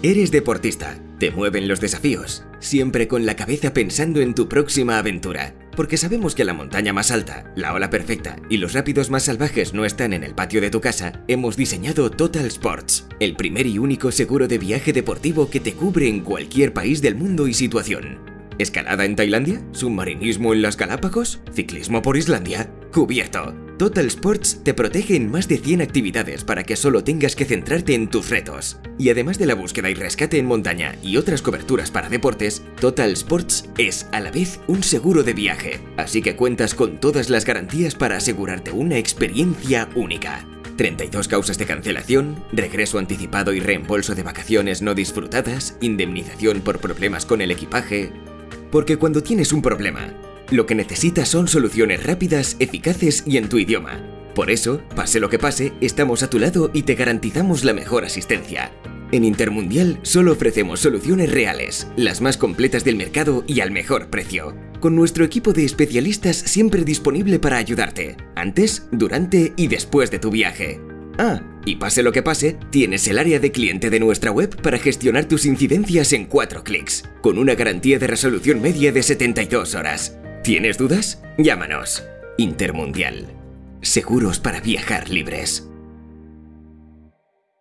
Eres deportista, te mueven los desafíos, siempre con la cabeza pensando en tu próxima aventura, porque sabemos que la montaña más alta, la ola perfecta y los rápidos más salvajes no están en el patio de tu casa, hemos diseñado Total Sports, el primer y único seguro de viaje deportivo que te cubre en cualquier país del mundo y situación. ¿Escalada en Tailandia? ¿Submarinismo en las Galápagos? ¿Ciclismo por Islandia? Cubierto. Total Sports te protege en más de 100 actividades para que solo tengas que centrarte en tus retos. Y además de la búsqueda y rescate en montaña y otras coberturas para deportes, Total Sports es a la vez un seguro de viaje, así que cuentas con todas las garantías para asegurarte una experiencia única. 32 causas de cancelación, regreso anticipado y reembolso de vacaciones no disfrutadas, indemnización por problemas con el equipaje, porque cuando tienes un problema, lo que necesitas son soluciones rápidas, eficaces y en tu idioma. Por eso, pase lo que pase, estamos a tu lado y te garantizamos la mejor asistencia. En Intermundial solo ofrecemos soluciones reales, las más completas del mercado y al mejor precio. Con nuestro equipo de especialistas siempre disponible para ayudarte, antes, durante y después de tu viaje. Ah, y pase lo que pase, tienes el área de cliente de nuestra web para gestionar tus incidencias en 4 clics, con una garantía de resolución media de 72 horas. ¿Tienes dudas? Llámanos. Intermundial. Seguros para viajar libres.